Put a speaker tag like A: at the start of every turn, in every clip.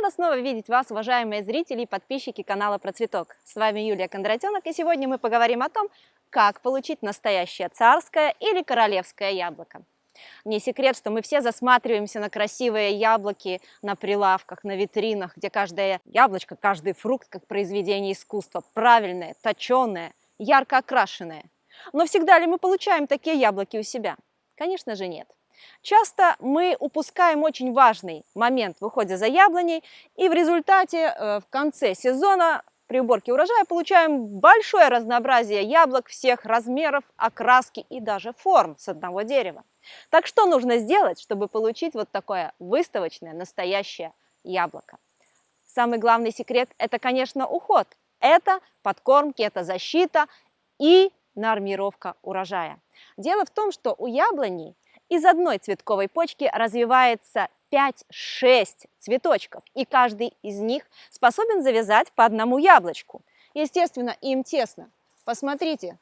A: Рада снова видеть вас, уважаемые зрители и подписчики канала Процветок. С вами Юлия Кондратенок, и сегодня мы поговорим о том, как получить настоящее царское или королевское яблоко. Не секрет, что мы все засматриваемся на красивые яблоки на прилавках, на витринах, где каждое яблочко, каждый фрукт, как произведение искусства, правильное, точеное, ярко окрашенное. Но всегда ли мы получаем такие яблоки у себя? Конечно же нет. Часто мы упускаем очень важный момент в уходе за яблоней, и в результате э, в конце сезона при уборке урожая получаем большое разнообразие яблок всех размеров, окраски и даже форм с одного дерева. Так что нужно сделать, чтобы получить вот такое выставочное настоящее яблоко? Самый главный секрет – это, конечно, уход. Это подкормки, это защита и нормировка урожая. Дело в том, что у яблони из одной цветковой почки развивается 5-6 цветочков, и каждый из них способен завязать по одному яблочку. Естественно, им тесно. Посмотрите,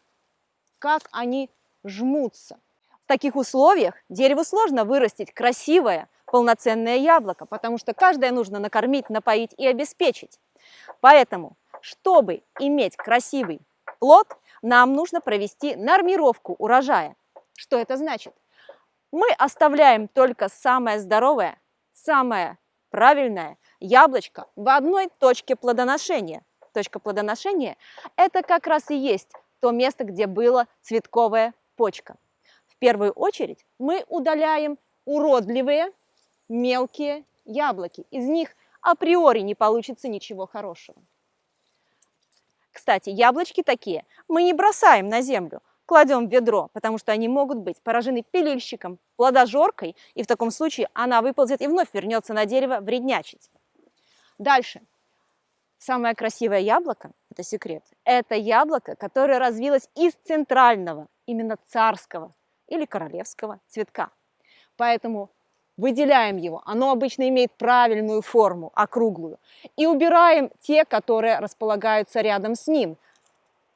A: как они жмутся. В таких условиях дереву сложно вырастить красивое, полноценное яблоко, потому что каждое нужно накормить, напоить и обеспечить. Поэтому, чтобы иметь красивый плод, нам нужно провести нормировку урожая. Что это значит? Мы оставляем только самое здоровое, самое правильное яблочко в одной точке плодоношения. Точка плодоношения – это как раз и есть то место, где была цветковая почка. В первую очередь мы удаляем уродливые мелкие яблоки. Из них априори не получится ничего хорошего. Кстати, яблочки такие мы не бросаем на землю, кладем в ведро, потому что они могут быть поражены пилильщиком, плодожоркой, и в таком случае она выползет и вновь вернется на дерево вреднячить. Дальше. Самое красивое яблоко, это секрет, это яблоко, которое развилось из центрального, именно царского или королевского цветка. Поэтому выделяем его, оно обычно имеет правильную форму, округлую, и убираем те, которые располагаются рядом с ним,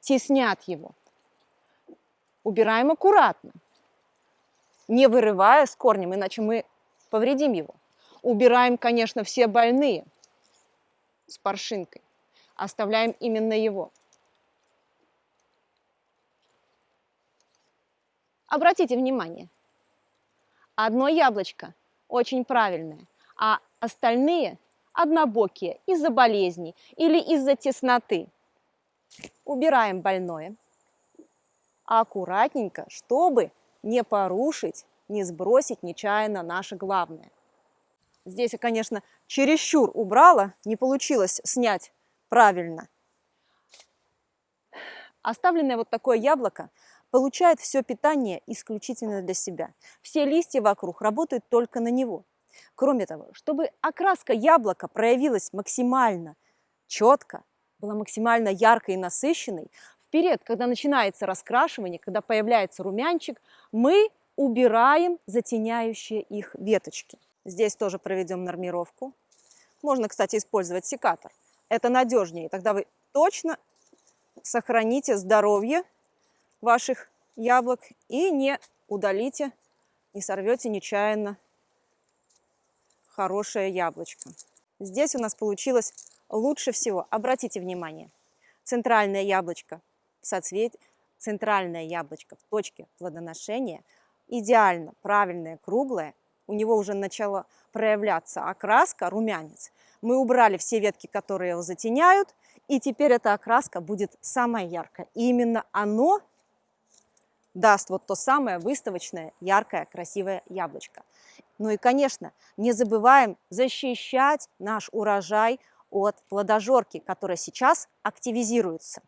A: теснят его убираем аккуратно, не вырывая с корнем, иначе мы повредим его. Убираем, конечно, все больные с паршинкой. Оставляем именно его. Обратите внимание, одно яблочко очень правильное, а остальные однобокие из-за болезней или из-за тесноты. Убираем больное аккуратненько, чтобы не порушить, не сбросить нечаянно наше главное. Здесь я, конечно, чересчур убрала, не получилось снять правильно. Оставленное вот такое яблоко получает все питание исключительно для себя. Все листья вокруг работают только на него. Кроме того, чтобы окраска яблока проявилась максимально четко, была максимально яркой и насыщенной, период, когда начинается раскрашивание, когда появляется румянчик, мы убираем затеняющие их веточки. Здесь тоже проведем нормировку. Можно, кстати, использовать секатор. Это надежнее. Тогда вы точно сохраните здоровье ваших яблок и не удалите, не сорвете нечаянно хорошее яблочко. Здесь у нас получилось лучше всего. Обратите внимание, центральное яблочко соцветие, центральное яблочко в точке плодоношения, идеально правильное, круглое, у него уже начала проявляться окраска, румянец. Мы убрали все ветки, которые его затеняют, и теперь эта окраска будет самая яркая. И именно оно даст вот то самое выставочное, яркое, красивое яблочко. Ну и, конечно, не забываем защищать наш урожай от плодожорки, которая сейчас активизируется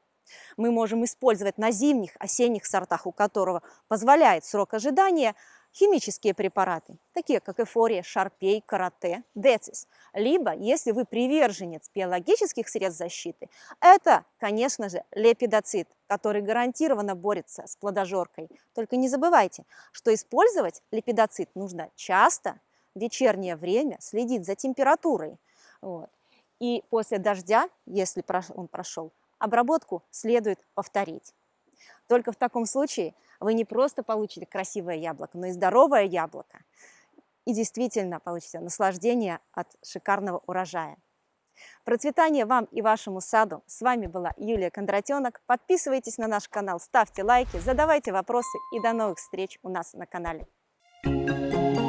A: мы можем использовать на зимних, осенних сортах, у которого позволяет срок ожидания, химические препараты, такие как эфория, шарпей, карате, децис. Либо, если вы приверженец биологических средств защиты, это, конечно же, лепидоцит, который гарантированно борется с плодожоркой. Только не забывайте, что использовать лепидоцит нужно часто, в вечернее время, следить за температурой. Вот. И после дождя, если он прошел, обработку следует повторить. Только в таком случае вы не просто получите красивое яблоко, но и здоровое яблоко. и действительно получите наслаждение от шикарного урожая. Процветания вам и вашему саду! С вами была Юлия Кондратенок. Подписывайтесь на наш канал, ставьте лайки, задавайте вопросы и до новых встреч у нас на канале. Thank you.